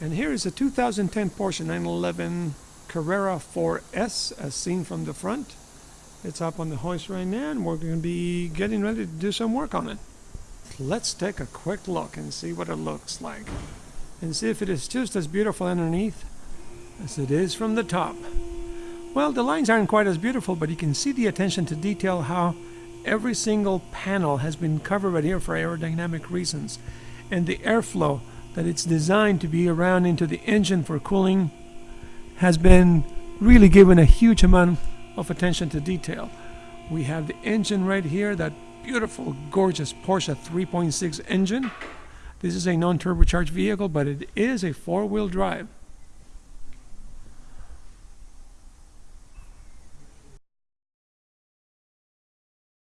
And here is a 2010 Porsche 911 Carrera 4S as seen from the front. It's up on the hoist right now and we're going to be getting ready to do some work on it. Let's take a quick look and see what it looks like. And see if it is just as beautiful underneath as it is from the top. Well, the lines aren't quite as beautiful, but you can see the attention to detail how every single panel has been covered right here for aerodynamic reasons. And the airflow that it's designed to be around into the engine for cooling has been really given a huge amount of attention to detail. We have the engine right here, that beautiful, gorgeous Porsche 3.6 engine. This is a non-turbocharged vehicle, but it is a four-wheel drive.